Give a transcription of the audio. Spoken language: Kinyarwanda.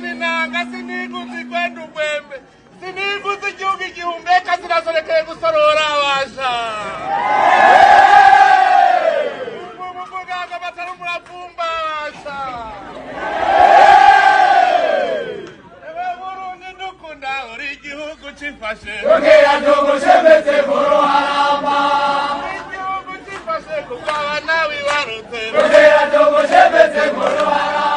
amani nanga sinigutse kwenda ubwembe sinigutse igihugu igihumeka sinasorekeye gusorora abasha muganga batari umurapfumba abasha ewe burundu ndukunda uri igihugu cifashe kugira ndugu cemetse mu ruharamba igihugu cifashe kuko abana wibarutse kugira ndugu cemetse mu ruharamba